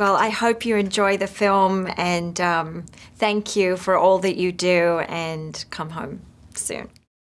Well, I hope you enjoy the film and um, thank you for all that you do and come home soon.